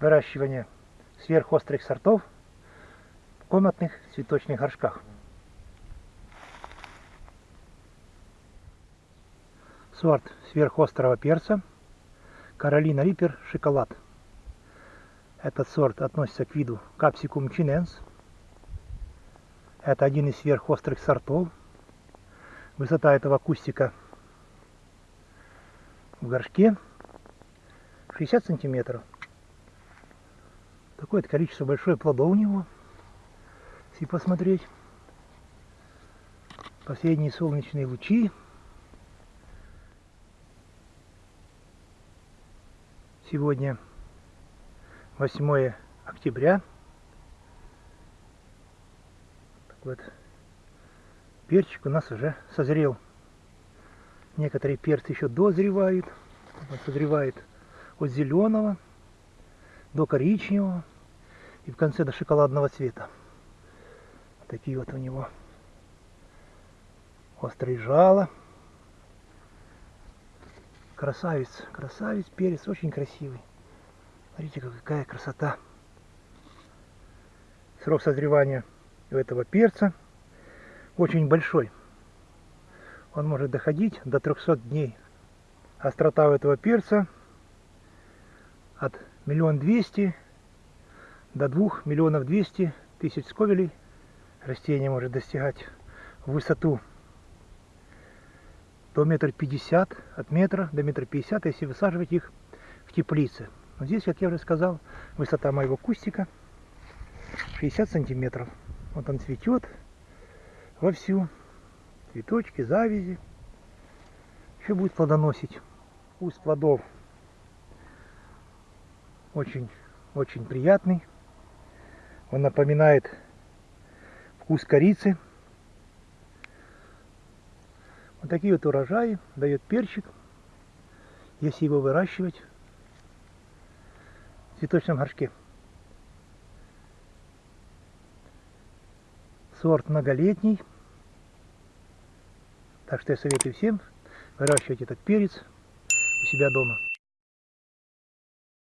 выращивания сверхострых сортов в комнатных цветочных горшках. Сорт сверхострого перца Каролина Риппер Шоколад. Этот сорт относится к виду Capsicum chinense. Это один из сверхострых сортов. Высота этого кустика в горшке 60 сантиметров. Такое количество большое плодов у него. Если посмотреть. Последние солнечные лучи. Сегодня 8 октября. Так вот, перчик у нас уже созрел. Некоторые перцы еще дозревают. Он созревает от зеленого до коричневого и в конце до шоколадного цвета. Такие вот у него острые жало. Красавец, красавец, перец, очень красивый. Смотрите, какая красота. Срок созревания у этого перца очень большой. Он может доходить до 300 дней. Острота у этого перца от миллион двести до двух миллионов двести тысяч сковелей растение может достигать в высоту до метра пятьдесят, от метра до метра пятьдесят, если высаживать их в теплице. Но здесь, как я уже сказал, высота моего кустика 60 сантиметров. Вот он цветет вовсю. Цветочки, завязи. Еще будет плодоносить. Вкус плодов очень, очень приятный. Он напоминает вкус корицы. Вот такие вот урожаи дает перчик, если его выращивать в цветочном горшке. Сорт многолетний. Так что я советую всем выращивать этот перец у себя дома.